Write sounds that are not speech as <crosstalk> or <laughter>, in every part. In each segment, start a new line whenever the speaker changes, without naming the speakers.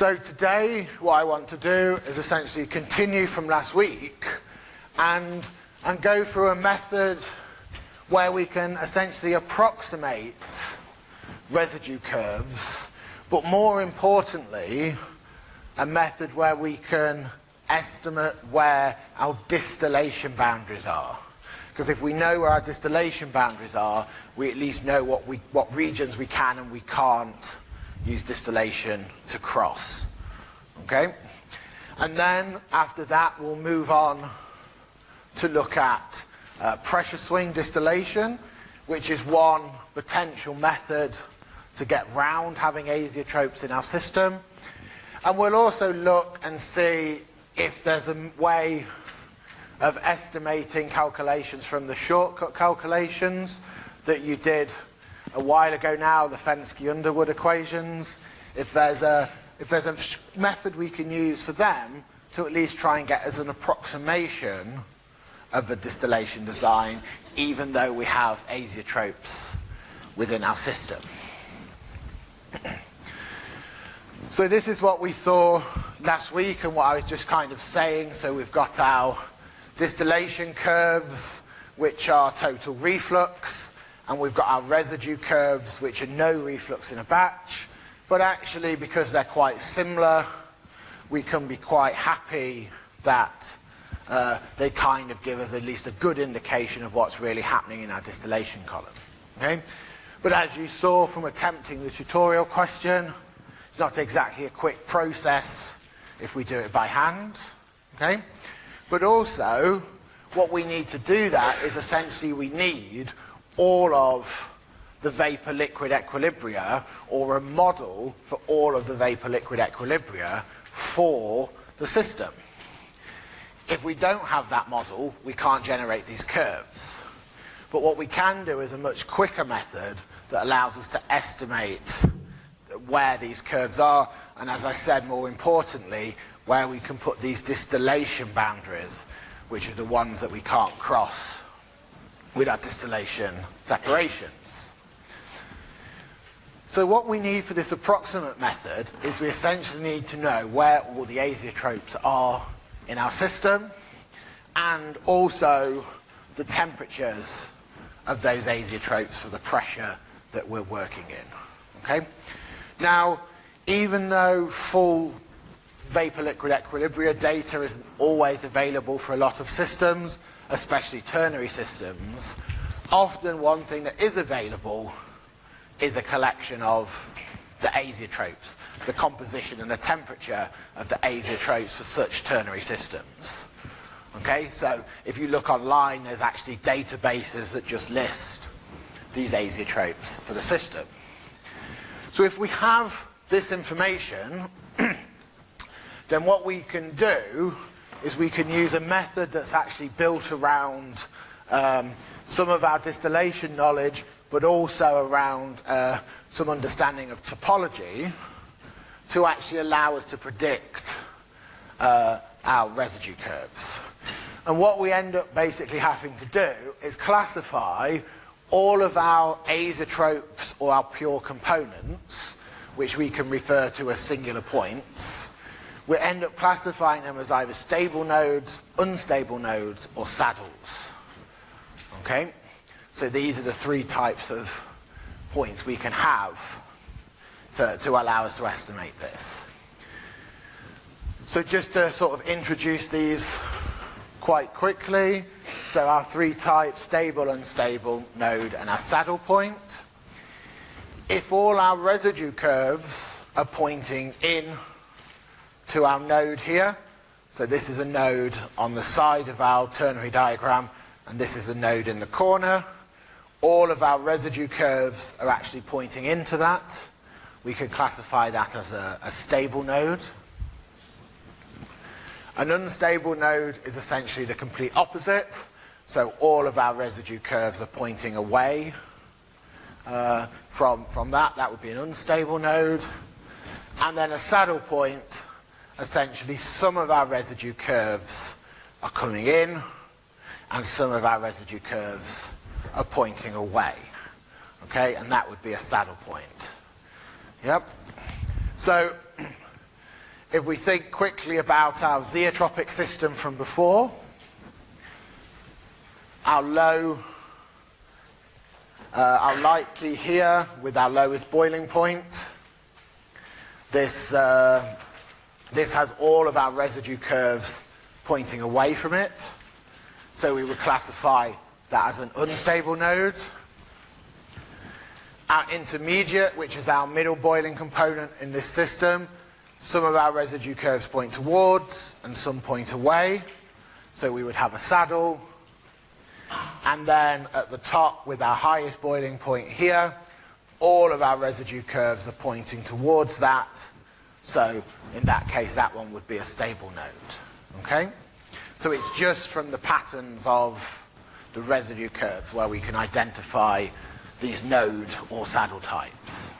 So today what I want to do is essentially continue from last week and, and go through a method where we can essentially approximate residue curves, but more importantly, a method where we can estimate where our distillation boundaries are. Because if we know where our distillation boundaries are, we at least know what, we, what regions we can and we can't use distillation to cross. Okay? And then after that, we'll move on to look at uh, pressure swing distillation, which is one potential method to get round having azeotropes in our system. And we'll also look and see if there's a way of estimating calculations from the shortcut calculations that you did a while ago now, the Fenske-Underwood equations, if there's, a, if there's a method we can use for them to at least try and get as an approximation of the distillation design, even though we have azeotropes within our system. <clears throat> so this is what we saw last week and what I was just kind of saying. So we've got our distillation curves, which are total reflux, and we've got our residue curves, which are no reflux in a batch. But actually, because they're quite similar, we can be quite happy that uh, they kind of give us at least a good indication of what's really happening in our distillation column. Okay? But as you saw from attempting the tutorial question, it's not exactly a quick process if we do it by hand. Okay? But also, what we need to do that is essentially we need all of the vapor-liquid equilibria or a model for all of the vapor-liquid equilibria for the system. If we don't have that model, we can't generate these curves. But what we can do is a much quicker method that allows us to estimate where these curves are, and as I said, more importantly, where we can put these distillation boundaries, which are the ones that we can't cross with our distillation separations. So what we need for this approximate method is we essentially need to know where all the azeotropes are in our system and also the temperatures of those azeotropes for the pressure that we're working in. Okay? Now, even though full vapor-liquid equilibria data isn't always available for a lot of systems, especially ternary systems, often one thing that is available is a collection of the azeotropes, the composition and the temperature of the azeotropes for such ternary systems. Okay, so if you look online, there's actually databases that just list these azeotropes for the system. So if we have this information, <clears throat> then what we can do is we can use a method that's actually built around um, some of our distillation knowledge, but also around uh, some understanding of topology to actually allow us to predict uh, our residue curves. And what we end up basically having to do is classify all of our azeotropes or our pure components, which we can refer to as singular points, we end up classifying them as either stable nodes, unstable nodes, or saddles. Okay? So these are the three types of points we can have to, to allow us to estimate this. So just to sort of introduce these quite quickly. So our three types, stable, unstable, node, and our saddle point. If all our residue curves are pointing in to our node here, so this is a node on the side of our ternary diagram, and this is a node in the corner, all of our residue curves are actually pointing into that. We can classify that as a, a stable node. An unstable node is essentially the complete opposite. So all of our residue curves are pointing away uh, from, from that. That would be an unstable node. And then a saddle point, essentially some of our residue curves are coming in and some of our residue curves are pointing away. Okay, and that would be a saddle point. Yep. So <clears throat> if we think quickly about our zeotropic system from before, our low, uh, our light key here with our lowest boiling point. This, uh, this has all of our residue curves pointing away from it. So we would classify that as an unstable node. Our intermediate, which is our middle boiling component in this system, some of our residue curves point towards and some point away. So we would have a saddle. And then at the top with our highest boiling point here, all of our residue curves are pointing towards that. So in that case, that one would be a stable node. Okay? So it's just from the patterns of the residue curves where we can identify these node or saddle types.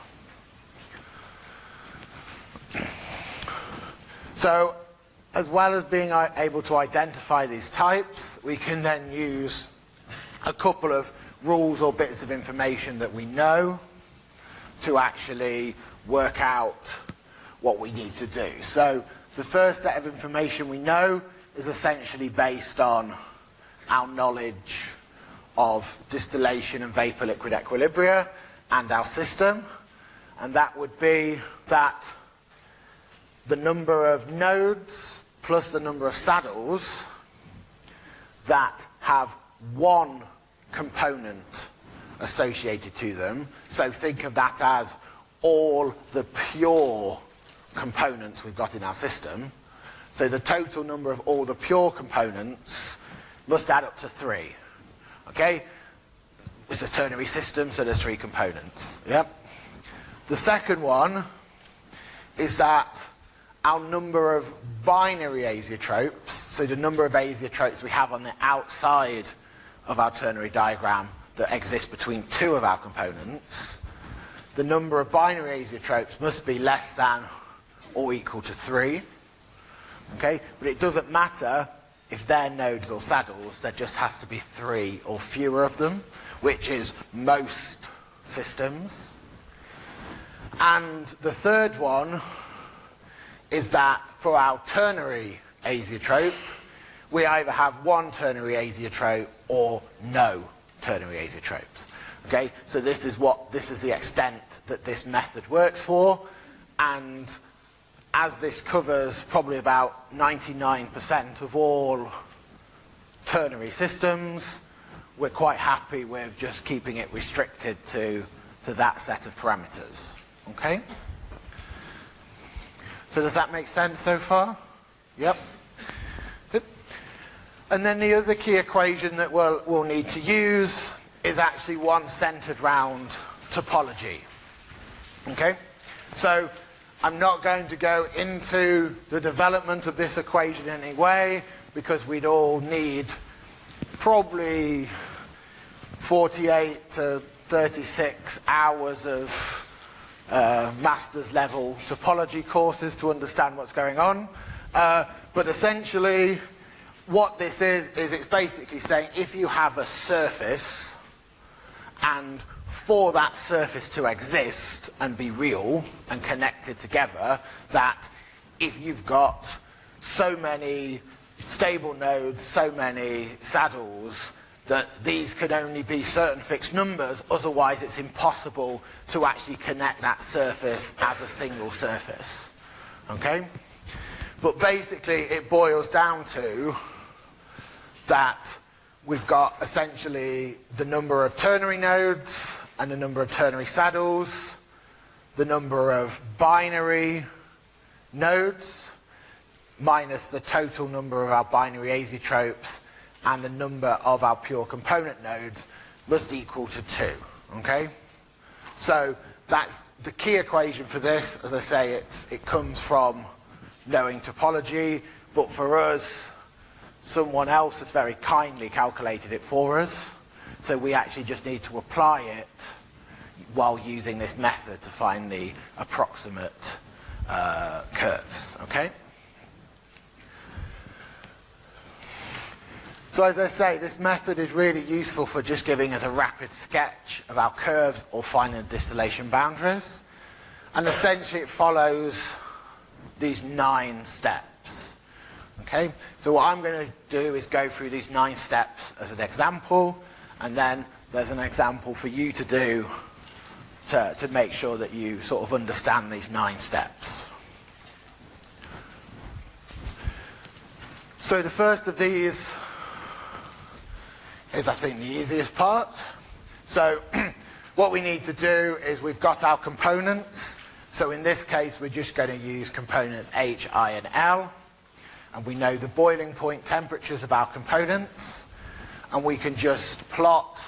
So as well as being able to identify these types, we can then use a couple of rules or bits of information that we know to actually work out what we need to do. So the first set of information we know is essentially based on our knowledge of distillation and vapor liquid equilibria and our system. And that would be that the number of nodes plus the number of saddles that have one component associated to them. So think of that as all the pure components we've got in our system. So the total number of all the pure components must add up to three. Okay? It's a ternary system, so there's three components. Yep. The second one is that our number of binary azeotropes, so the number of azeotropes we have on the outside of our ternary diagram that exist between two of our components, the number of binary azeotropes must be less than or equal to 3. Okay? But it doesn't matter if they're nodes or saddles, there just has to be 3 or fewer of them, which is most systems. And the third one is that for our ternary azeotrope, we either have one ternary azeotrope or no ternary azeotropes. Okay, so this is what this is the extent that this method works for, and as this covers probably about 99% of all ternary systems, we're quite happy with just keeping it restricted to, to that set of parameters. Okay? So does that make sense so far? Yep. Good. And then the other key equation that we'll, we'll need to use is actually one centered round topology. Okay? So I'm not going to go into the development of this equation in any way because we'd all need probably 48 to 36 hours of uh, master's level topology courses to understand what's going on. Uh, but essentially, what this is, is it's basically saying if you have a surface and for that surface to exist and be real and connected together, that if you've got so many stable nodes, so many saddles, that these could only be certain fixed numbers, otherwise it's impossible to actually connect that surface as a single surface. Okay? But basically it boils down to that we've got essentially the number of ternary nodes and the number of ternary saddles, the number of binary nodes, minus the total number of our binary azeotropes, and the number of our pure component nodes must equal to 2. Okay? So that's the key equation for this. As I say, it's, it comes from knowing topology, but for us, someone else has very kindly calculated it for us. So we actually just need to apply it while using this method to find the approximate uh, curves, okay? So as I say, this method is really useful for just giving us a rapid sketch of our curves or finding distillation boundaries. And essentially it follows these nine steps. Okay, so what I'm going to do is go through these nine steps as an example, and then there's an example for you to do to, to make sure that you sort of understand these nine steps. So the first of these is I think the easiest part. So <clears throat> what we need to do is we've got our components. So in this case we're just going to use components H, I and L. And we know the boiling point temperatures of our components. And we can just plot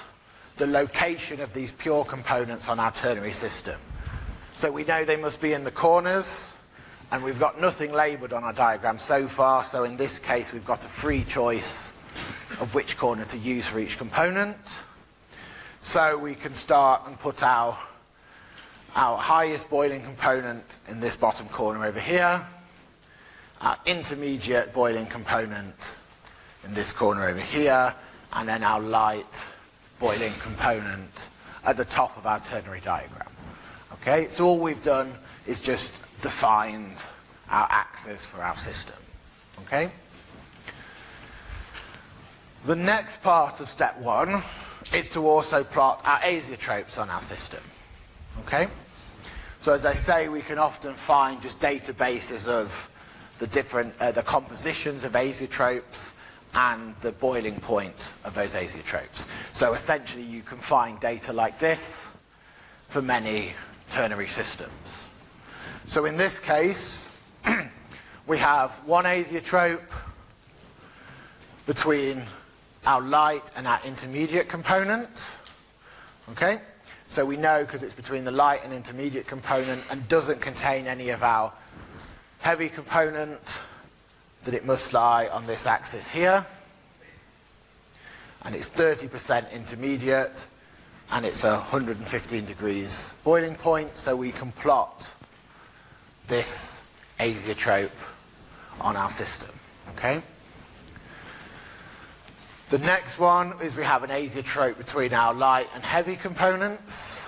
the location of these pure components on our ternary system. So we know they must be in the corners, and we've got nothing labelled on our diagram so far, so in this case we've got a free choice of which corner to use for each component. So we can start and put our, our highest boiling component in this bottom corner over here, our intermediate boiling component in this corner over here, and then our light boiling component at the top of our ternary diagram. Okay, so all we've done is just defined our axis for our system. Okay? The next part of step one is to also plot our azeotropes on our system. Okay? So as I say, we can often find just databases of the different, uh, the compositions of azeotropes and the boiling point of those azeotropes. So essentially you can find data like this for many ternary systems. So in this case, <clears throat> we have one azeotrope between our light and our intermediate component. Okay? So we know because it's between the light and intermediate component and doesn't contain any of our heavy component that it must lie on this axis here. And it's 30% intermediate and it's a 115 degrees boiling point so we can plot this azeotrope on our system. Okay? The next one is we have an azeotrope between our light and heavy components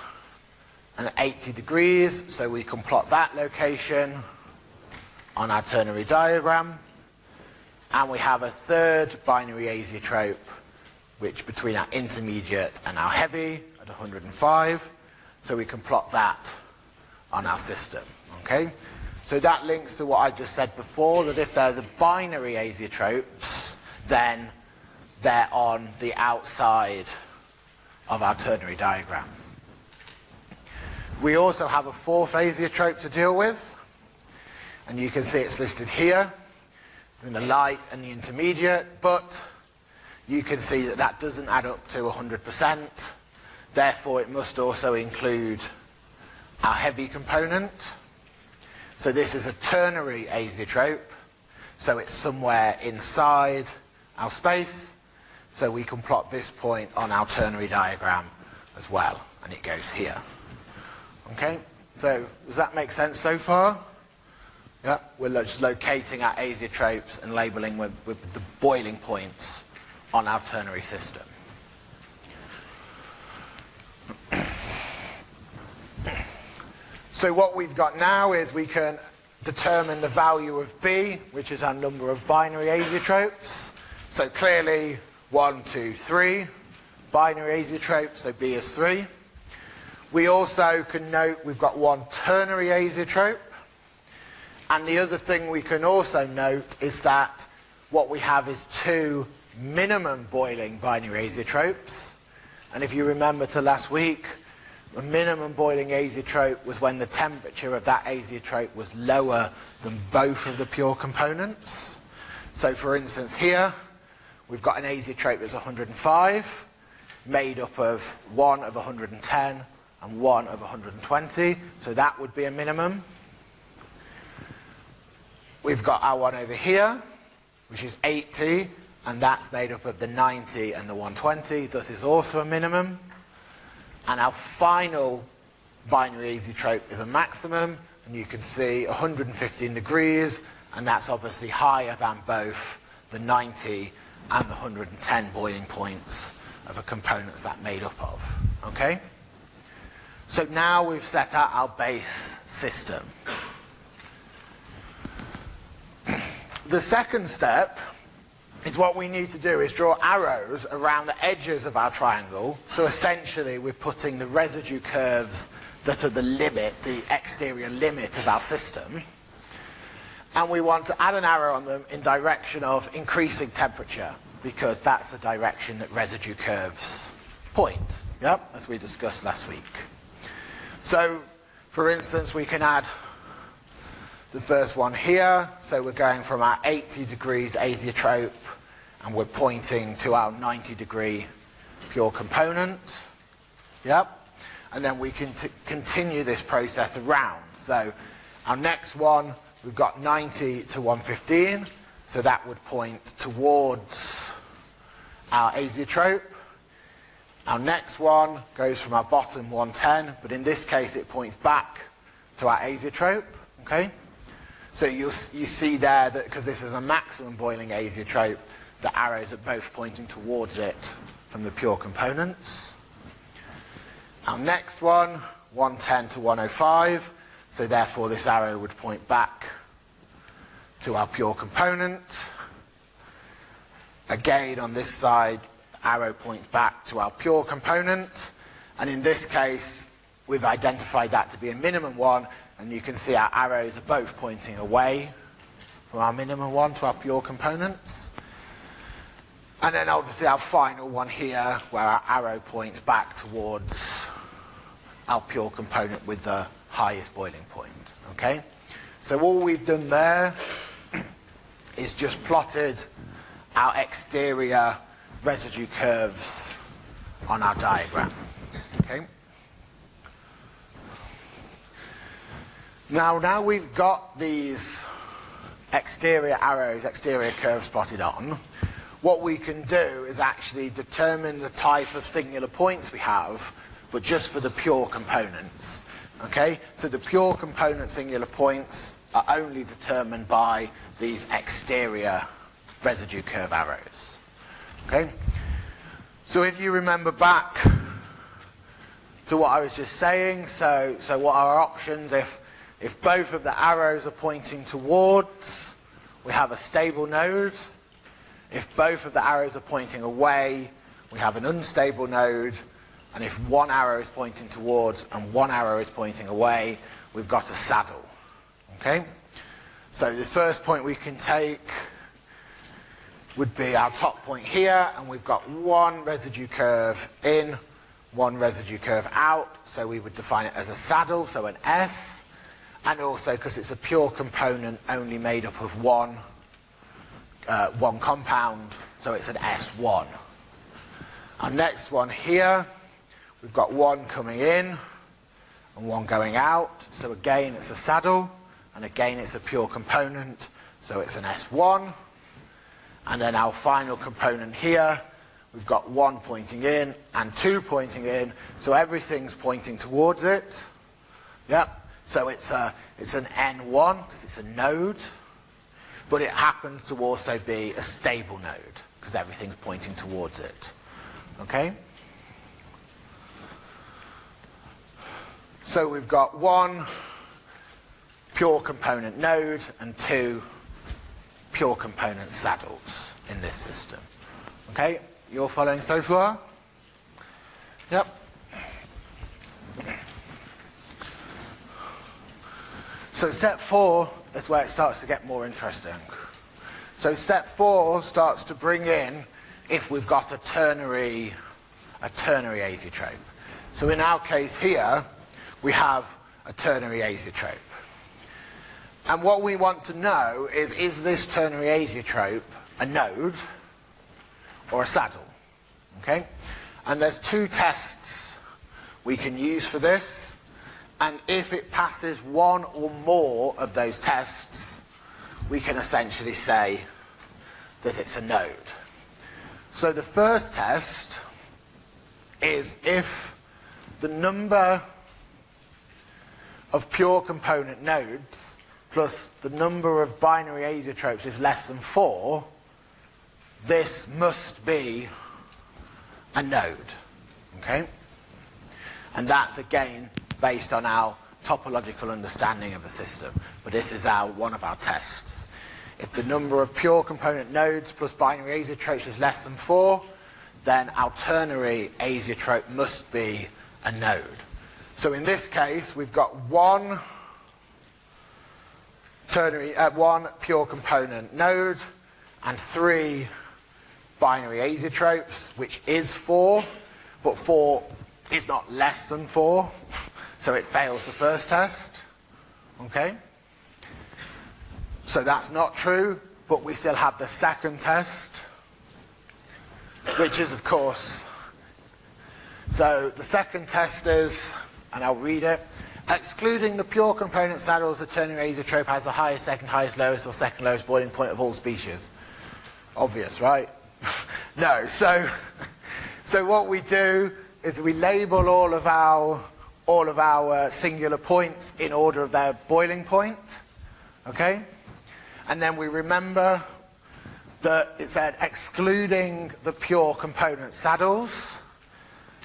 and at 80 degrees so we can plot that location on our ternary diagram and we have a third binary azeotrope which between our intermediate and our heavy at 105 so we can plot that on our system okay? So that links to what I just said before that if they're the binary azeotropes then they're on the outside of our ternary diagram. We also have a fourth azeotrope to deal with and you can see it's listed here the light and the intermediate, but you can see that that doesn't add up to 100%. Therefore, it must also include our heavy component. So this is a ternary azeotrope, so it's somewhere inside our space. So we can plot this point on our ternary diagram as well, and it goes here. Okay, so does that make sense so far? Yeah, we're just locating our azeotropes and labeling with, with the boiling points on our ternary system. <clears throat> so what we've got now is we can determine the value of B, which is our number of binary azeotropes. So clearly, one, two, three binary azeotropes, so B is 3. We also can note we've got one ternary azeotrope, and the other thing we can also note is that what we have is two minimum boiling binary azeotropes. And if you remember to last week, a minimum boiling azeotrope was when the temperature of that azeotrope was lower than both of the pure components. So for instance here, we've got an azeotrope that's 105, made up of one of 110 and one of 120, so that would be a minimum. We've got our one over here, which is 80, and that's made up of the 90 and the 120. This is also a minimum. And our final binary azeotrope is a maximum, and you can see 115 degrees, and that's obviously higher than both the 90 and the 110 boiling points of the components that made up of. Okay? So now we've set out our base system. The second step is what we need to do is draw arrows around the edges of our triangle. So essentially we're putting the residue curves that are the limit, the exterior limit of our system. And we want to add an arrow on them in direction of increasing temperature because that's the direction that residue curves point, yep, as we discussed last week. So, for instance, we can add the first one here. So we're going from our 80 degrees azeotrope and we're pointing to our 90 degree pure component. Yep. And then we can continue this process around. So our next one, we've got 90 to 115. So that would point towards our azeotrope. Our next one goes from our bottom 110, but in this case it points back to our azeotrope. Okay? So you you see there that because this is a maximum boiling azeotrope, the arrows are both pointing towards it from the pure components. Our next one, 110 to 105, so therefore this arrow would point back to our pure component. Again, on this side, arrow points back to our pure component. And in this case, we've identified that to be a minimum one, and you can see our arrows are both pointing away from our minimum one to our pure components. And then obviously our final one here, where our arrow points back towards our pure component with the highest boiling point. Okay? So all we've done there <clears throat> is just plotted our exterior residue curves on our diagram. Okay? Now, now we've got these exterior arrows, exterior curves plotted on, what we can do is actually determine the type of singular points we have, but just for the pure components. Okay? So the pure component singular points are only determined by these exterior residue curve arrows. Okay? So if you remember back to what I was just saying, so, so what are our options if, if both of the arrows are pointing towards, we have a stable node. If both of the arrows are pointing away, we have an unstable node. And if one arrow is pointing towards and one arrow is pointing away, we've got a saddle. Okay? So the first point we can take would be our top point here, and we've got one residue curve in, one residue curve out, so we would define it as a saddle, so an S, and also because it's a pure component only made up of one, uh, one compound, so it's an S1. Our next one here, we've got one coming in and one going out, so again it's a saddle, and again it's a pure component, so it's an S1. And then our final component here, we've got one pointing in and two pointing in, so everything's pointing towards it. Yep. So it's, a, it's an N1 because it's a node, but it happens to also be a stable node because everything's pointing towards it. Okay? So we've got one pure component node and two pure component saddles in this system. Okay, you're following so far? Yep. So step four is where it starts to get more interesting. So step four starts to bring in if we've got a ternary, a ternary azeotrope. So in our case here, we have a ternary azeotrope. And what we want to know is, is this ternary azeotrope a node or a saddle? Okay? And there's two tests we can use for this. And if it passes one or more of those tests, we can essentially say that it's a node. So the first test is if the number of pure component nodes plus the number of binary azeotropes is less than 4, this must be a node. Okay? And that's again based on our topological understanding of the system. But this is our one of our tests. If the number of pure component nodes plus binary azeotropes is less than 4, then our ternary azeotrope must be a node. So in this case, we've got one ternary, uh, one pure component node and three binary azeotropes, which is 4, but 4 is not less than 4, so it fails the first test. Okay? So that's not true, but we still have the second test, which is, of course, so the second test is, and I'll read it, excluding the pure component saddles, the ternary azeotrope has the highest, second highest, lowest, or second lowest boiling point of all species. Obvious, right? <laughs> no, so, so what we do is we label all of our, all of our singular points in order of their boiling point, okay? And then we remember that it said excluding the pure component saddles.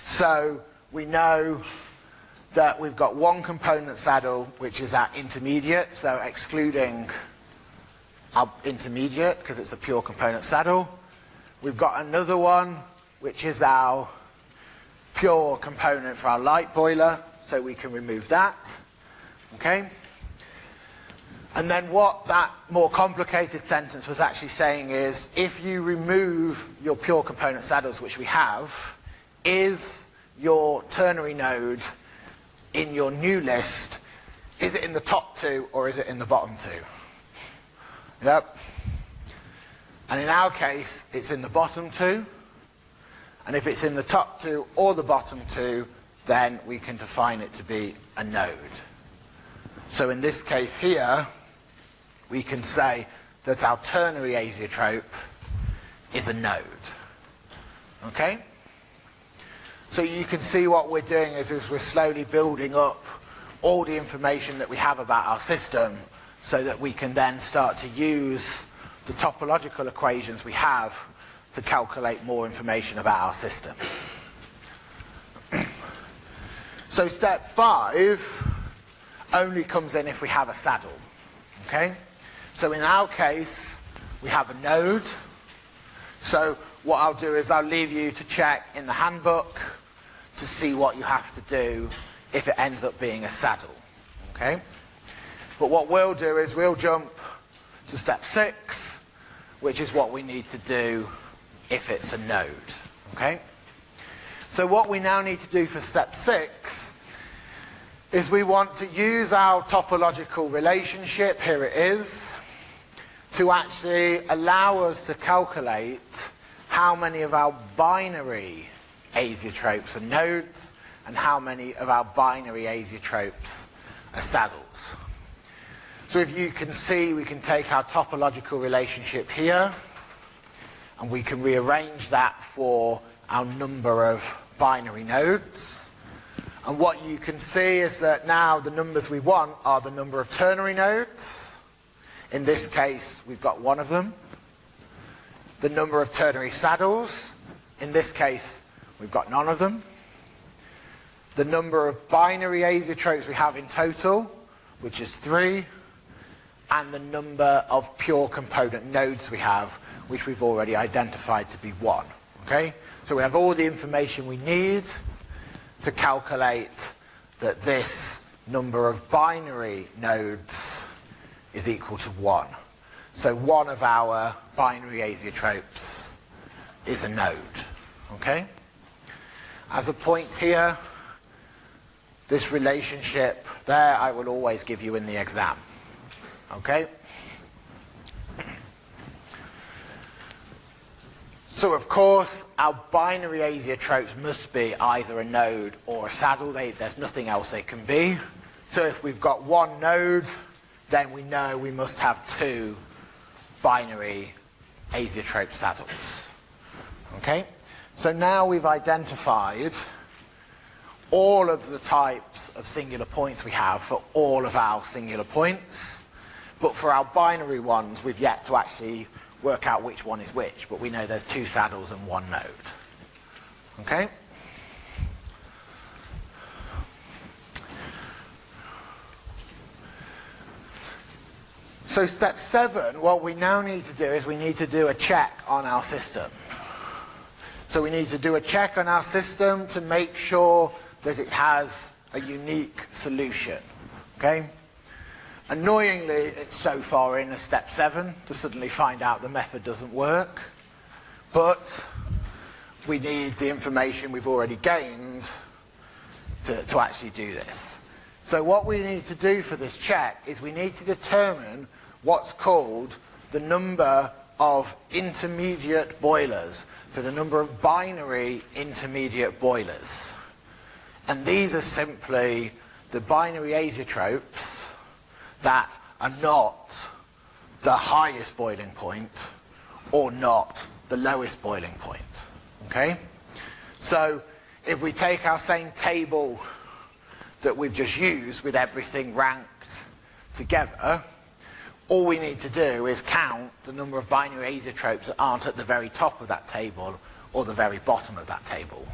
So we know that we've got one component saddle which is our intermediate, so excluding our intermediate because it's a pure component saddle. We've got another one which is our pure component for our light boiler, so we can remove that. Okay? And then what that more complicated sentence was actually saying is, if you remove your pure component saddles, which we have, is your ternary node in your new list, is it in the top two or is it in the bottom two? Yep. And in our case, it's in the bottom two. And if it's in the top two or the bottom two, then we can define it to be a node. So in this case here, we can say that our ternary azeotrope is a node. Okay? So you can see what we're doing is, is we're slowly building up all the information that we have about our system so that we can then start to use the topological equations we have to calculate more information about our system. So step five only comes in if we have a saddle. Okay? So in our case, we have a node. So what I'll do is I'll leave you to check in the handbook to see what you have to do if it ends up being a saddle. Okay? But what we'll do is we'll jump to step six, which is what we need to do if it's a node. Okay? So what we now need to do for step six is we want to use our topological relationship, here it is, to actually allow us to calculate how many of our binary azeotropes are nodes and how many of our binary azeotropes are saddles. So if you can see, we can take our topological relationship here and we can rearrange that for our number of binary nodes. And what you can see is that now the numbers we want are the number of ternary nodes. In this case, we've got one of them. The number of ternary saddles. In this case, we've got none of them. The number of binary azeotropes we have in total, which is three and the number of pure component nodes we have, which we've already identified to be one. Okay? So we have all the information we need to calculate that this number of binary nodes is equal to one. So one of our binary azeotropes is a node. Okay? As a point here, this relationship there I will always give you in the exam. Okay? So of course, our binary azeotropes must be either a node or a saddle. They, there's nothing else they can be. So if we've got one node, then we know we must have two binary azeotrope saddles. Okay? So now we've identified all of the types of singular points we have for all of our singular points. But for our binary ones, we've yet to actually work out which one is which, but we know there's two saddles and one node. Okay? So step seven, what we now need to do is we need to do a check on our system. So we need to do a check on our system to make sure that it has a unique solution. Okay? Annoyingly, it's so far in as step seven to suddenly find out the method doesn't work. But we need the information we've already gained to, to actually do this. So what we need to do for this check is we need to determine what's called the number of intermediate boilers. So the number of binary intermediate boilers. And these are simply the binary azeotropes that are not the highest boiling point or not the lowest boiling point. Okay? So if we take our same table that we've just used with everything ranked together, all we need to do is count the number of binary azeotropes that aren't at the very top of that table or the very bottom of that table.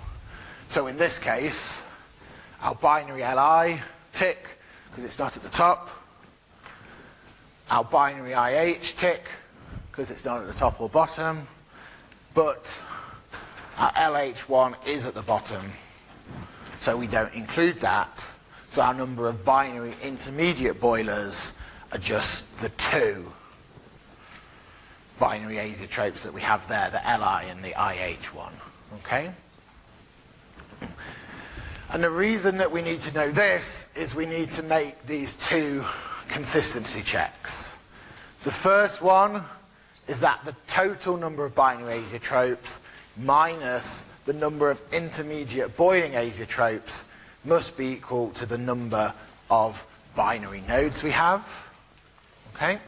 So in this case, our binary Li tick, because it's not at the top. Our binary IH tick, because it's not at the top or bottom. But our LH1 is at the bottom, so we don't include that. So our number of binary intermediate boilers are just the two binary azeotropes that we have there, the Li and the IH one. Okay? And the reason that we need to know this is we need to make these two consistency checks. The first one is that the total number of binary azeotropes minus the number of intermediate boiling azeotropes must be equal to the number of binary nodes we have. Okay?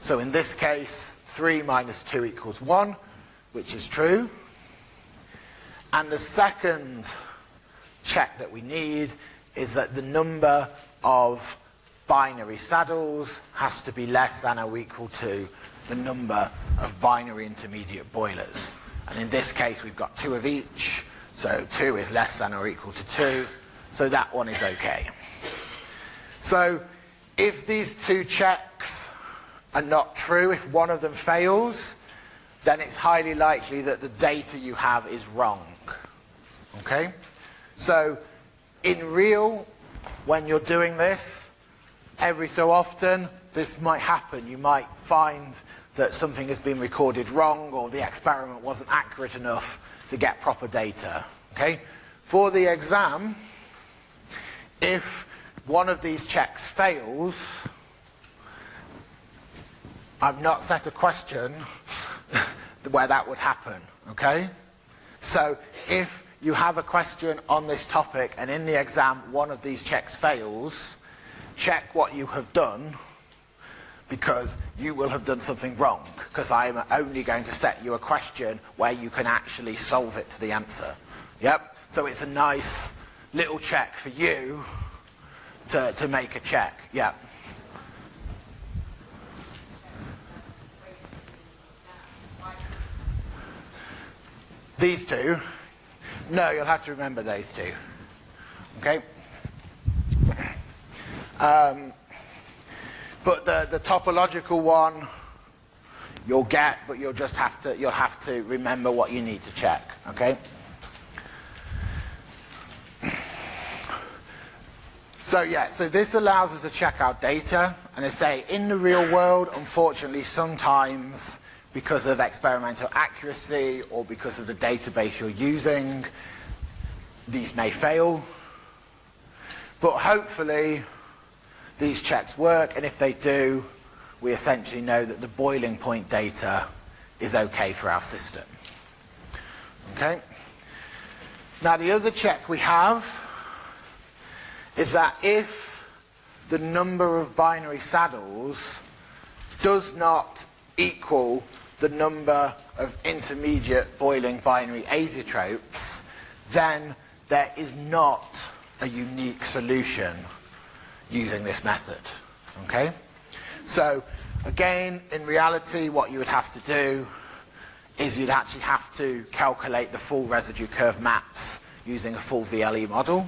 So in this case, 3 minus 2 equals 1, which is true. And the second check that we need is that the number of binary saddles has to be less than or equal to the number of binary intermediate boilers. And in this case, we've got two of each, so 2 is less than or equal to 2, so that one is okay. So if these two checks are not true, if one of them fails, then it's highly likely that the data you have is wrong. Okay? So in real, when you're doing this, every so often, this might happen. You might find that something has been recorded wrong or the experiment wasn't accurate enough to get proper data. Okay? For the exam, if one of these checks fails, I've not set a question <laughs> where that would happen. Okay? So if you have a question on this topic and in the exam one of these checks fails, check what you have done because you will have done something wrong because I am only going to set you a question where you can actually solve it to the answer. Yep, so it's a nice little check for you to, to make a check. Yeah. These two. No, you'll have to remember those two. Okay? Um, but the, the topological one you'll get, but you'll just have to you'll have to remember what you need to check. Okay? So yeah, so this allows us to check our data, and I say in the real world, unfortunately, sometimes because of experimental accuracy or because of the database you're using, these may fail. But hopefully, these checks work, and if they do, we essentially know that the boiling point data is okay for our system. Okay? Now the other check we have is that if the number of binary saddles does not equal the number of intermediate boiling binary azeotropes, then there is not a unique solution using this method. Okay? So, again, in reality, what you would have to do is you'd actually have to calculate the full residue curve maps using a full VLE model.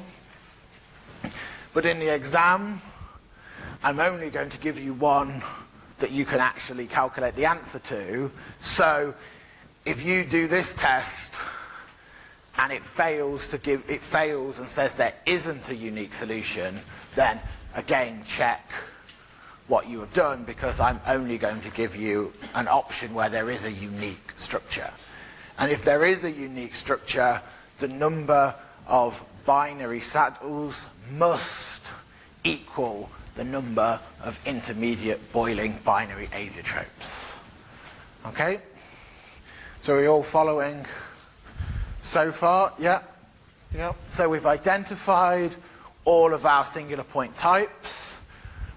But in the exam, I'm only going to give you one that you can actually calculate the answer to. So if you do this test and it fails to give it fails and says there isn't a unique solution, then again check what you have done because I'm only going to give you an option where there is a unique structure. And if there is a unique structure, the number of binary saddles must equal the number of intermediate boiling binary azeotropes. Okay? So are we all following so far? Yeah? Yeah. So we've identified all of our singular point types.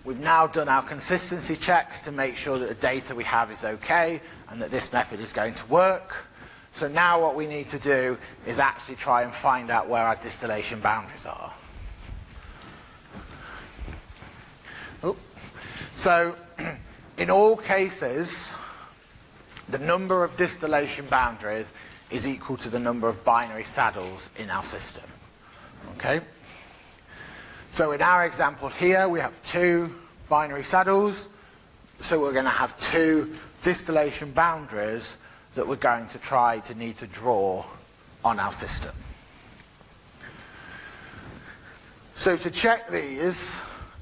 We've now done our consistency checks to make sure that the data we have is okay and that this method is going to work. So now what we need to do is actually try and find out where our distillation boundaries are. So <clears throat> in all cases, the number of distillation boundaries is equal to the number of binary saddles in our system. Okay? So in our example here, we have two binary saddles. So we're going to have two distillation boundaries that we're going to try to need to draw on our system. So to check these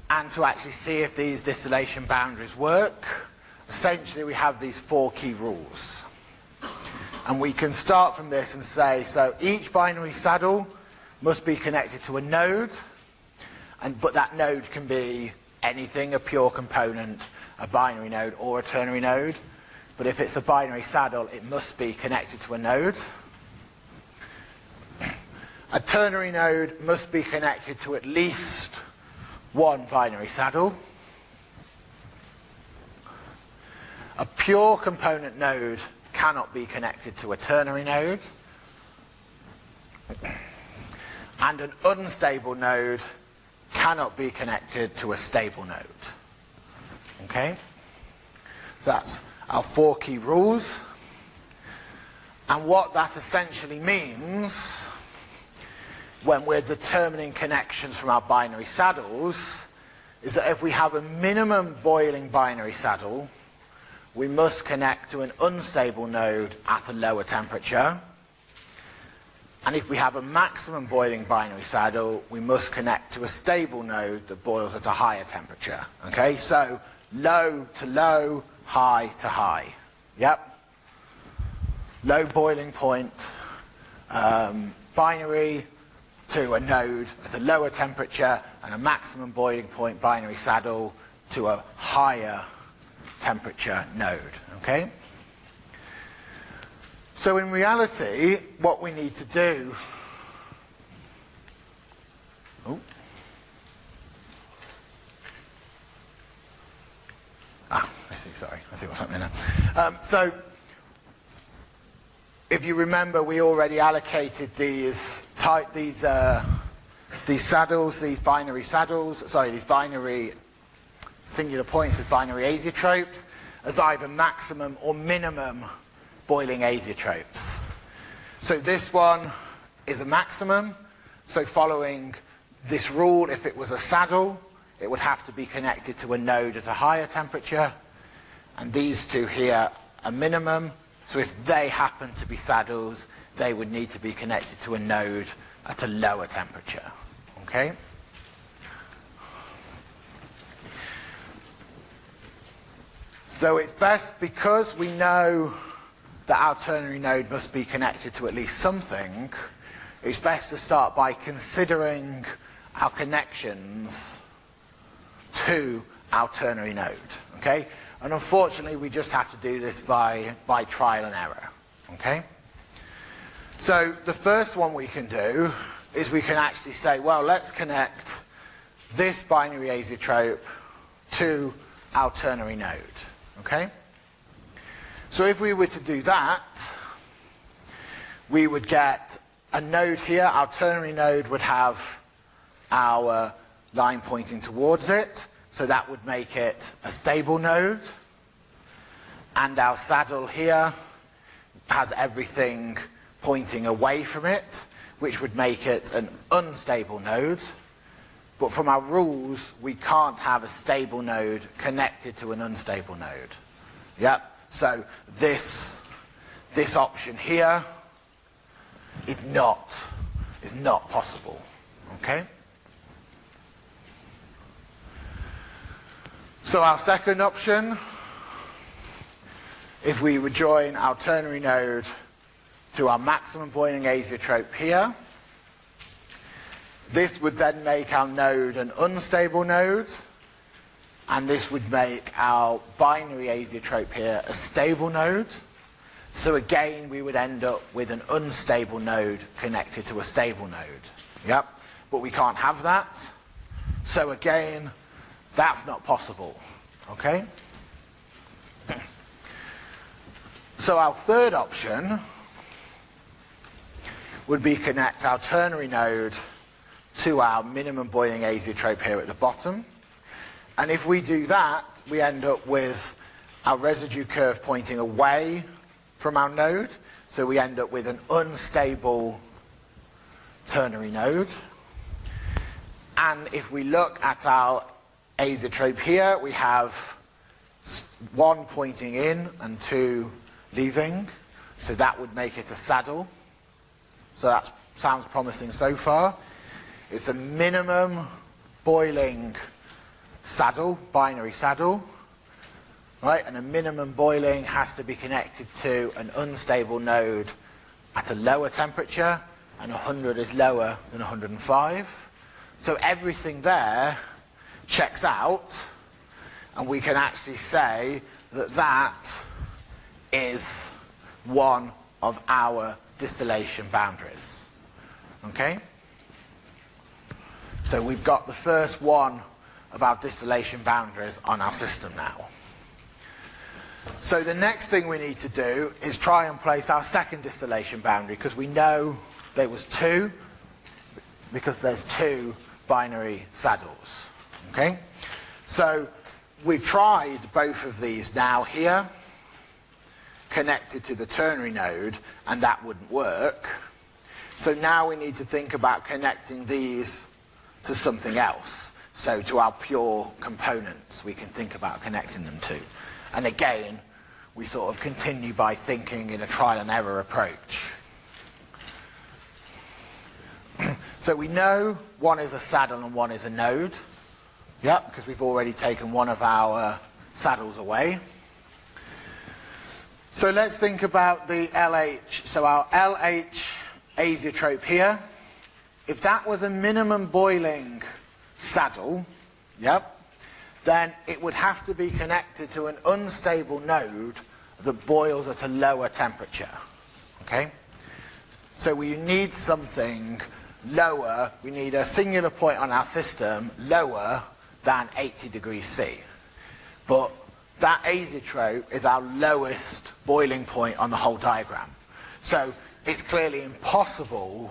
and to actually see if these distillation boundaries work, essentially we have these four key rules. And we can start from this and say, so each binary saddle must be connected to a node and, but that node can be anything, a pure component, a binary node, or a ternary node. But if it's a binary saddle, it must be connected to a node. A ternary node must be connected to at least one binary saddle. A pure component node cannot be connected to a ternary node. And an unstable node cannot be connected to a stable node. Okay? That's our four key rules. And what that essentially means when we're determining connections from our binary saddles is that if we have a minimum boiling binary saddle, we must connect to an unstable node at a lower temperature and if we have a maximum boiling binary saddle, we must connect to a stable node that boils at a higher temperature. Okay, so low to low, high to high. Yep. Low boiling point, um, binary to a node at a lower temperature and a maximum boiling point binary saddle to a higher temperature node. Okay? So in reality, what we need to do oh, Ah, I see, sorry. I see what's happening now. Um, so, if you remember, we already allocated these type, these, uh, these saddles, these binary saddles, sorry, these binary singular points of binary azeotropes as either maximum or minimum boiling azeotropes. So this one is a maximum. So following this rule, if it was a saddle, it would have to be connected to a node at a higher temperature. And these two here are minimum. So if they happen to be saddles, they would need to be connected to a node at a lower temperature. Okay? So it's best because we know that our ternary node must be connected to at least something, it's best to start by considering our connections to our ternary node. Okay? And unfortunately, we just have to do this by, by trial and error. Okay? So the first one we can do is we can actually say, well, let's connect this binary azeotrope to our ternary node. Okay? So if we were to do that, we would get a node here. Our ternary node would have our line pointing towards it. So that would make it a stable node. And our saddle here has everything pointing away from it, which would make it an unstable node. But from our rules, we can't have a stable node connected to an unstable node. Yep. So this, this option here is not, is not possible. Okay? So our second option, if we would join our ternary node to our maximum Boiling azeotrope here, this would then make our node an unstable node, and this would make our binary azeotrope here a stable node. So again, we would end up with an unstable node connected to a stable node. Yep, but we can't have that. So again, that's not possible. Okay? <clears throat> So our third option would be connect our ternary node to our minimum boiling azeotrope here at the bottom. And if we do that, we end up with our residue curve pointing away from our node. So we end up with an unstable ternary node. And if we look at our azeotrope here, we have one pointing in and two leaving. So that would make it a saddle. So that sounds promising so far. It's a minimum boiling saddle, binary saddle. Right, and a minimum boiling has to be connected to an unstable node at a lower temperature, and 100 is lower than 105. So everything there checks out, and we can actually say that that is one of our distillation boundaries. Okay? So we've got the first one of our distillation boundaries on our system now. So the next thing we need to do is try and place our second distillation boundary because we know there was two because there's two binary saddles. Okay? So we've tried both of these now here connected to the ternary node and that wouldn't work. So now we need to think about connecting these to something else. So to our pure components we can think about connecting them to. And again, we sort of continue by thinking in a trial and error approach. <clears throat> so we know one is a saddle and one is a node. Yep, because we've already taken one of our saddles away. So let's think about the LH. So our LH azeotrope here, if that was a minimum boiling saddle, yep, then it would have to be connected to an unstable node that boils at a lower temperature. Okay? So we need something lower, we need a singular point on our system lower than 80 degrees C. But that azeotrope is our lowest boiling point on the whole diagram. So it's clearly impossible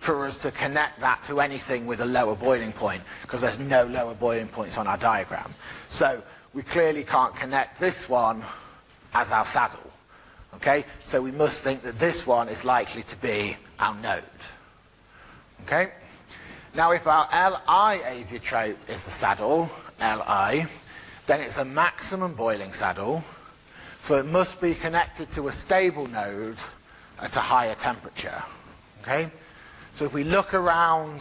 for us to connect that to anything with a lower boiling point because there's no lower boiling points on our diagram. So we clearly can't connect this one as our saddle. Okay, so we must think that this one is likely to be our node. Okay, now if our Li azeotrope is the saddle, Li, then it's a maximum boiling saddle, so it must be connected to a stable node at a higher temperature. Okay? So if we look around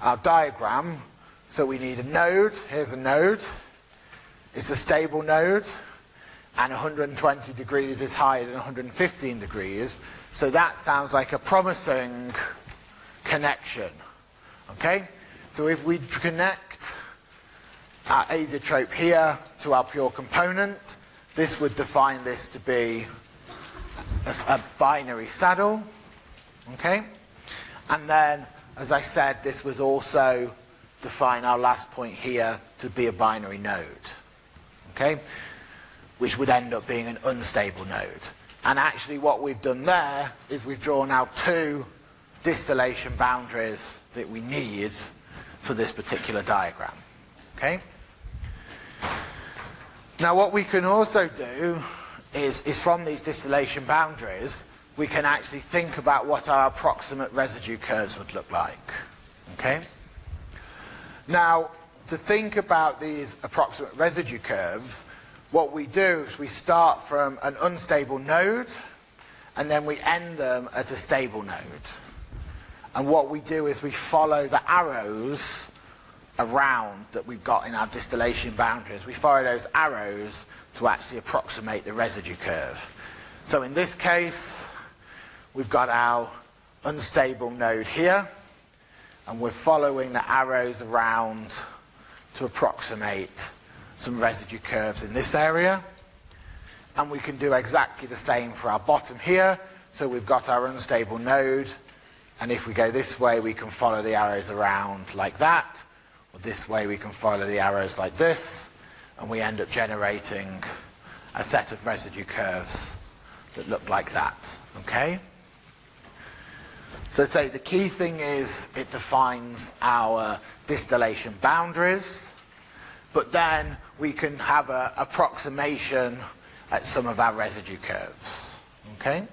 our diagram, so we need a node, here's a node, it's a stable node, and 120 degrees is higher than 115 degrees, so that sounds like a promising connection. Okay? So if we connect our azeotrope here to our pure component, this would define this to be a, a binary saddle. Okay? And then, as I said, this was also define our last point here to be a binary node. Okay? Which would end up being an unstable node. And actually what we've done there is we've drawn out two distillation boundaries that we need for this particular diagram. Okay? Now what we can also do is, is from these distillation boundaries, we can actually think about what our approximate residue curves would look like. Okay? Now, to think about these approximate residue curves, what we do is we start from an unstable node and then we end them at a stable node. And what we do is we follow the arrows around that we've got in our distillation boundaries. We follow those arrows to actually approximate the residue curve. So in this case, we've got our unstable node here, and we're following the arrows around to approximate some residue curves in this area. And we can do exactly the same for our bottom here. So we've got our unstable node, and if we go this way, we can follow the arrows around like that. Or this way, we can follow the arrows like this, and we end up generating a set of residue curves that look like that. Okay? So say the key thing is it defines our distillation boundaries, but then we can have an approximation at some of our residue curves. Okay?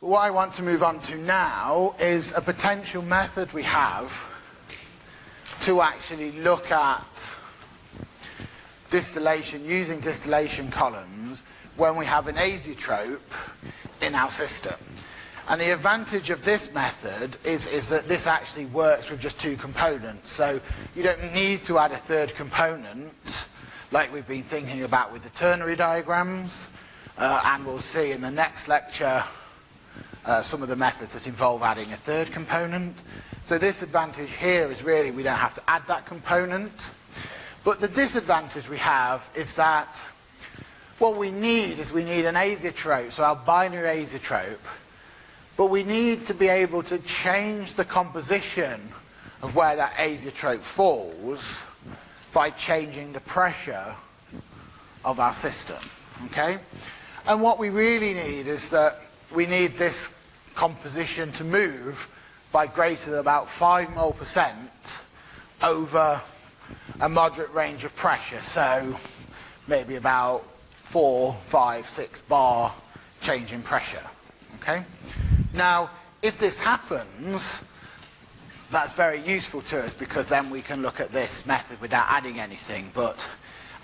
What I want to move on to now is a potential method we have to actually look at distillation, using distillation columns when we have an azeotrope in our system. And the advantage of this method is, is that this actually works with just two components. So you don't need to add a third component like we've been thinking about with the ternary diagrams. Uh, and we'll see in the next lecture uh, some of the methods that involve adding a third component. So this advantage here is really we don't have to add that component. But the disadvantage we have is that what we need is we need an azeotrope, so our binary azeotrope, but we need to be able to change the composition of where that azeotrope falls by changing the pressure of our system. Okay? And what we really need is that we need this composition to move by greater than about 5 mole percent over a moderate range of pressure. So maybe about 4, 5, 6 bar change in pressure. Okay? Now, if this happens, that's very useful to us because then we can look at this method without adding anything. But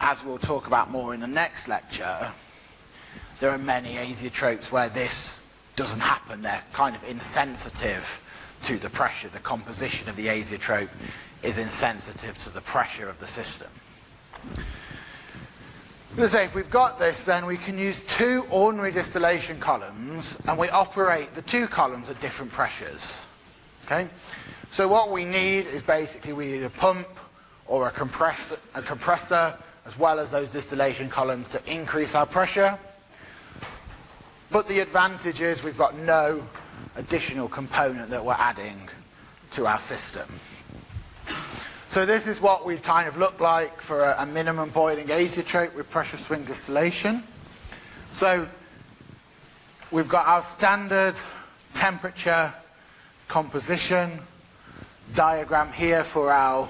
as we'll talk about more in the next lecture, there are many azeotropes where this doesn't happen. They're kind of insensitive to the pressure. The composition of the azeotrope is insensitive to the pressure of the system. Let's say if we've got this, then we can use two ordinary distillation columns, and we operate the two columns at different pressures. Okay? So what we need is basically we need a pump or a compressor, a compressor as well as those distillation columns to increase our pressure. But the advantage is we've got no additional component that we're adding to our system. So this is what we kind of look like for a, a minimum boiling azeotrope with pressure swing distillation. So we've got our standard temperature composition diagram here for our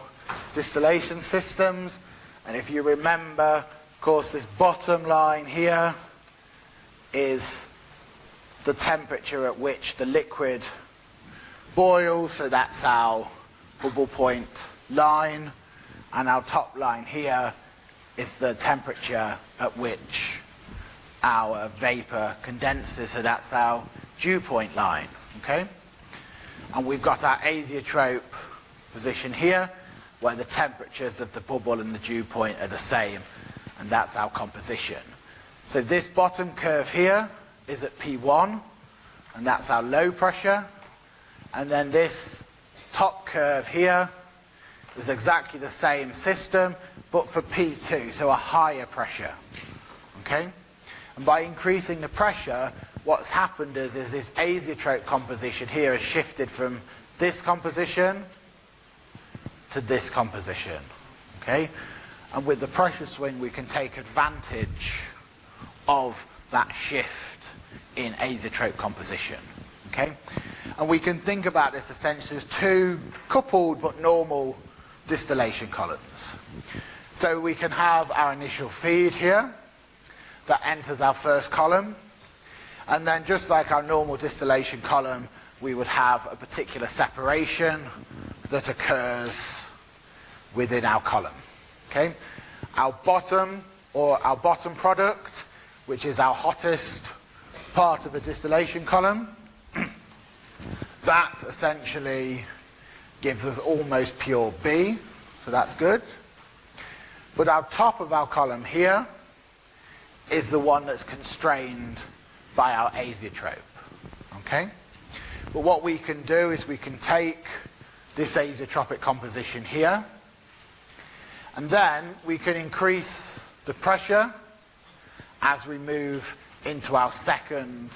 distillation systems. And if you remember, of course, this bottom line here is the temperature at which the liquid boils, so that's our bubble point line, and our top line here is the temperature at which our vapor condenses, so that's our dew point line, okay? And we've got our azeotrope position here, where the temperatures of the bubble and the dew point are the same, and that's our composition. So this bottom curve here is at P1, and that's our low pressure, and then this top curve here is exactly the same system, but for P2, so a higher pressure. Okay? And by increasing the pressure, what's happened is, is this azeotrope composition here has shifted from this composition to this composition. Okay? And with the pressure swing, we can take advantage of that shift in azeotrope composition. Okay? And we can think about this essentially as two coupled but normal distillation columns. So we can have our initial feed here that enters our first column. And then just like our normal distillation column, we would have a particular separation that occurs within our column. Okay? Our bottom or our bottom product, which is our hottest part of the distillation column, <clears throat> that essentially gives us almost pure B, so that's good. But our top of our column here is the one that's constrained by our azeotrope. Okay? But what we can do is we can take this azeotropic composition here, and then we can increase the pressure as we move into our second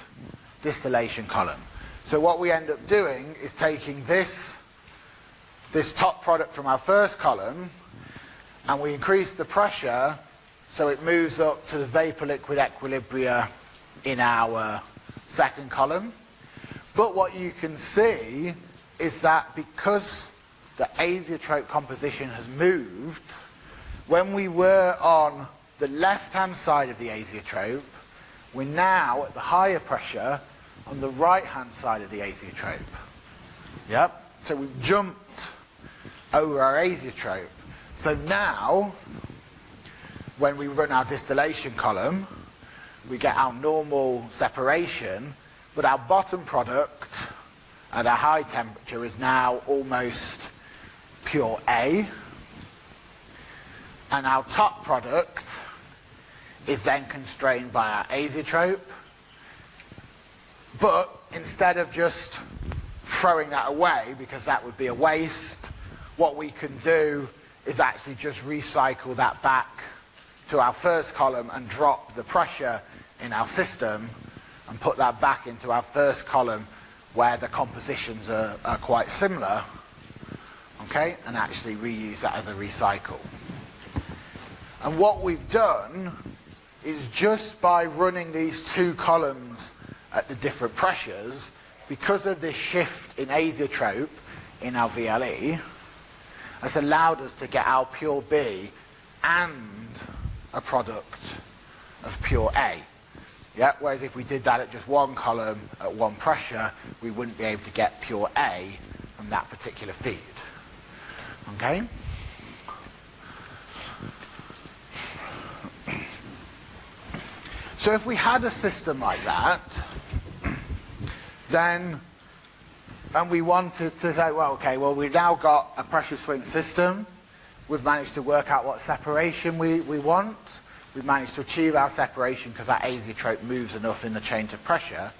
distillation column. So what we end up doing is taking this, this top product from our first column and we increase the pressure so it moves up to the vapor liquid equilibria in our second column. But what you can see is that because the azeotrope composition has moved, when we were on the left-hand side of the azeotrope, we're now at the higher pressure on the right-hand side of the azeotrope. Yep. So we've jumped over our azeotrope. So now, when we run our distillation column, we get our normal separation, but our bottom product at a high temperature is now almost pure A. And our top product is then constrained by our azeotrope. But instead of just throwing that away, because that would be a waste, what we can do is actually just recycle that back to our first column and drop the pressure in our system and put that back into our first column where the compositions are, are quite similar, okay, and actually reuse that as a recycle. And what we've done is just by running these two columns at the different pressures, because of this shift in azeotrope in our VLE, has allowed us to get our pure B and a product of pure A. Yeah? Whereas if we did that at just one column at one pressure, we wouldn't be able to get pure A from that particular feed. Okay? So if we had a system like that, then, and we wanted to say, well, okay, well, we've now got a pressure swing system. We've managed to work out what separation we, we want. We've managed to achieve our separation because that azeotrope moves enough in the change of pressure.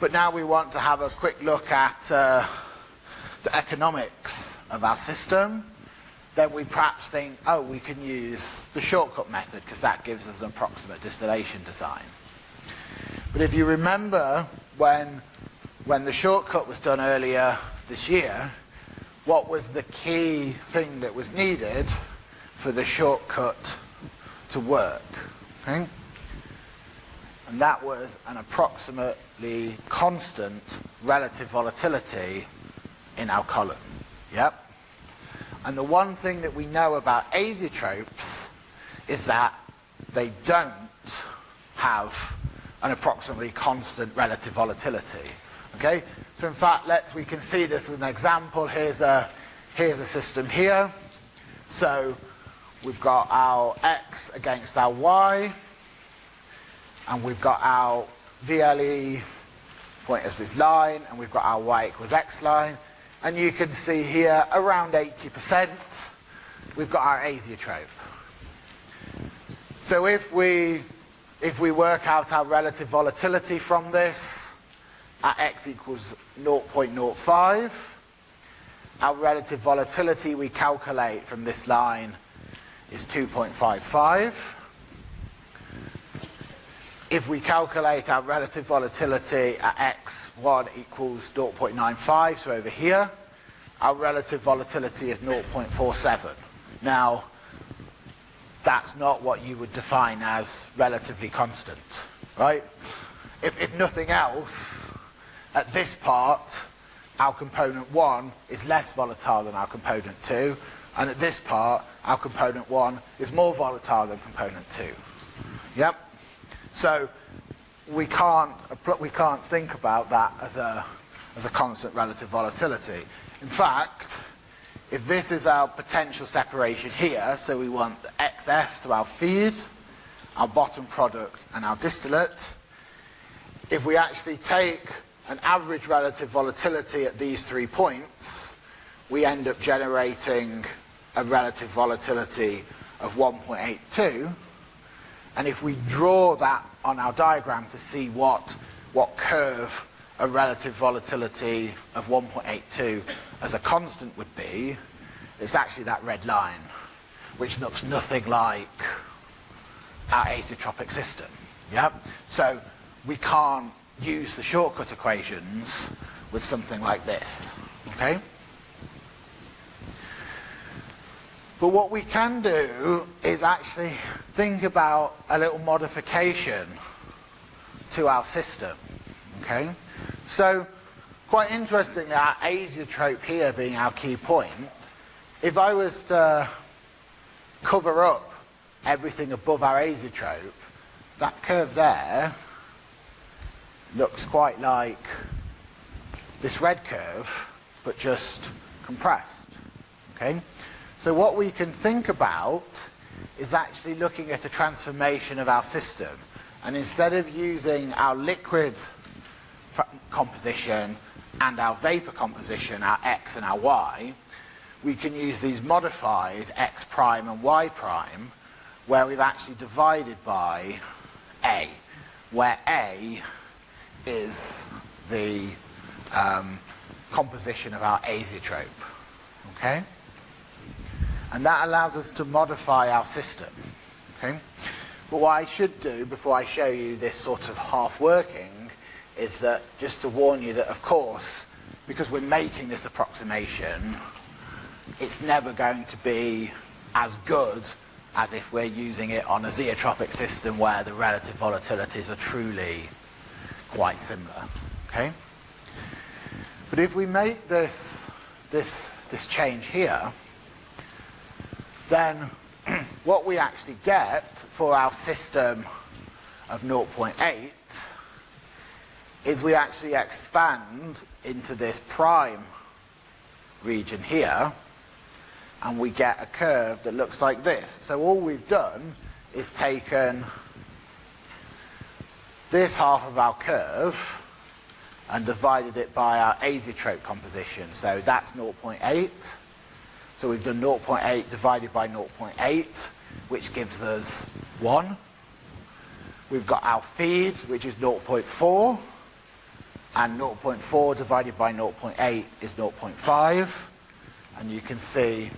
But now we want to have a quick look at uh, the economics of our system then we perhaps think, oh, we can use the shortcut method because that gives us an approximate distillation design. But if you remember when, when the shortcut was done earlier this year, what was the key thing that was needed for the shortcut to work? Okay? And that was an approximately constant relative volatility in our column. Yep. And the one thing that we know about azeotropes is that they don't have an approximately constant relative volatility. Okay? So in fact, let's, we can see this as an example. Here's a, here's a system here. So we've got our x against our y, and we've got our VLE point as this line, and we've got our y equals x line. And you can see here, around 80%, we've got our azeotrope. So if we, if we work out our relative volatility from this, at x equals 0.05, our relative volatility we calculate from this line is 2.55. If we calculate our relative volatility at x1 equals 0.95, so over here, our relative volatility is 0.47. Now, that's not what you would define as relatively constant, right? If, if nothing else, at this part, our component 1 is less volatile than our component 2, and at this part, our component 1 is more volatile than component 2. Yep? So we can't, we can't think about that as a, as a constant relative volatility. In fact, if this is our potential separation here, so we want the XF to our feed, our bottom product and our distillate, if we actually take an average relative volatility at these three points, we end up generating a relative volatility of 1.82. And if we draw that on our diagram to see what, what curve a relative volatility of 1.82 as a constant would be, it's actually that red line, which looks nothing like our azeotropic system. Yep. So we can't use the shortcut equations with something like this. Okay? But what we can do is actually think about a little modification to our system. Okay? So, quite interestingly, our azeotrope here being our key point, if I was to cover up everything above our azeotrope, that curve there looks quite like this red curve, but just compressed. Okay? So what we can think about is actually looking at a transformation of our system. And instead of using our liquid composition and our vapor composition, our X and our Y, we can use these modified X prime and Y prime where we've actually divided by A, where A is the um, composition of our azeotrope. Okay? And that allows us to modify our system. Okay? But what I should do before I show you this sort of half working is that just to warn you that of course because we're making this approximation it's never going to be as good as if we're using it on a zeotropic system where the relative volatilities are truly quite similar. Okay? But if we make this, this, this change here, then <clears throat> what we actually get for our system of 0.8 is we actually expand into this prime region here and we get a curve that looks like this. So all we've done is taken this half of our curve and divided it by our azeotrope composition. So that's 0.8. So we've done 0.8 divided by 0.8, which gives us 1. We've got our feed, which is 0.4 and 0.4 divided by 0.8 is 0.5 and you can see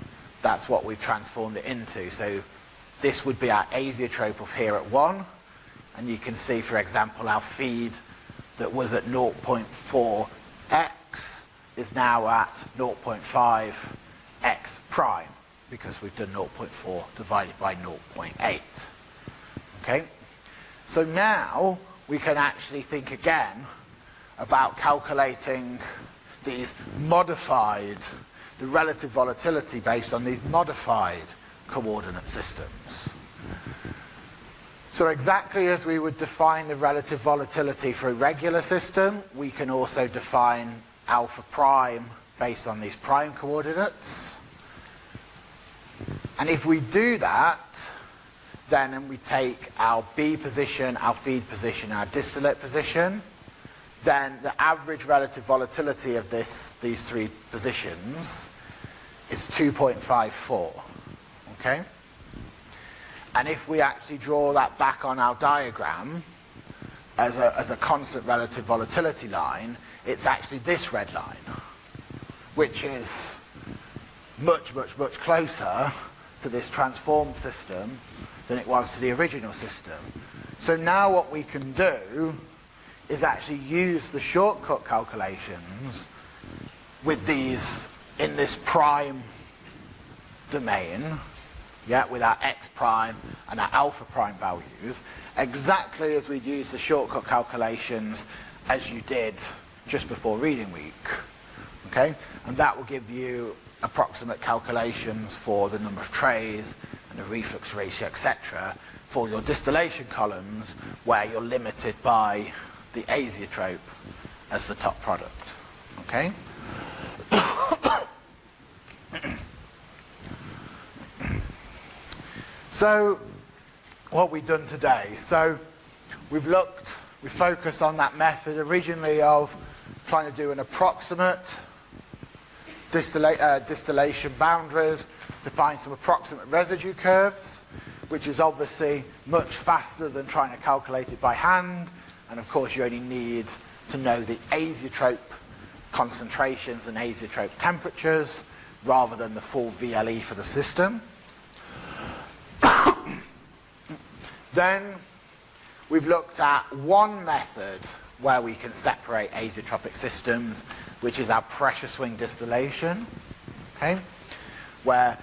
that's what we've transformed it into so this would be our azeotrope up here at 1 and you can see for example our feed that was at 0.4x is now at 0.5 x prime because we've done 0.4 divided by 0.8 okay so now we can actually think again about calculating these modified, the relative volatility based on these modified coordinate systems. So exactly as we would define the relative volatility for a regular system, we can also define alpha prime based on these prime coordinates. And if we do that, then and we take our B position, our feed position, our distillate position, then the average relative volatility of this, these three positions is 2.54. Okay? And if we actually draw that back on our diagram as a, as a constant relative volatility line, it's actually this red line, which is much, much, much closer to this transformed system than it was to the original system. So now what we can do is actually use the shortcut calculations with these in this prime domain, yeah, with our x prime and our alpha prime values, exactly as we'd use the shortcut calculations as you did just before reading week. Okay? And that will give you approximate calculations for the number of trays and the reflux ratio, etc., for your distillation columns where you're limited by the azeotrope as the top product. Okay? So what we've done today, so we've looked, we focused on that method originally of trying to do an approximate uh, distillation boundaries to find some approximate residue curves, which is obviously much faster than trying to calculate it by hand. And of course, you only need to know the azeotrope concentrations and azeotrope temperatures rather than the full VLE for the system. Then we've looked at one method where we can separate azeotropic systems, which is our pressure swing distillation, okay? where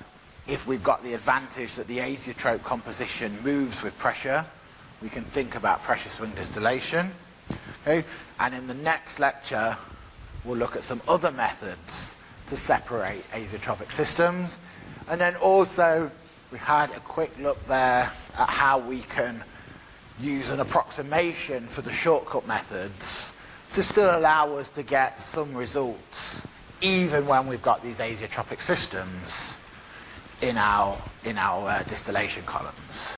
if we've got the advantage that the azeotrope composition moves with pressure, we can think about pressure swing distillation. Okay? And in the next lecture, we'll look at some other methods to separate azeotropic systems. And then also, we had a quick look there at how we can use an approximation for the shortcut methods to still allow us to get some results even when we've got these azeotropic systems in our, in our uh, distillation columns.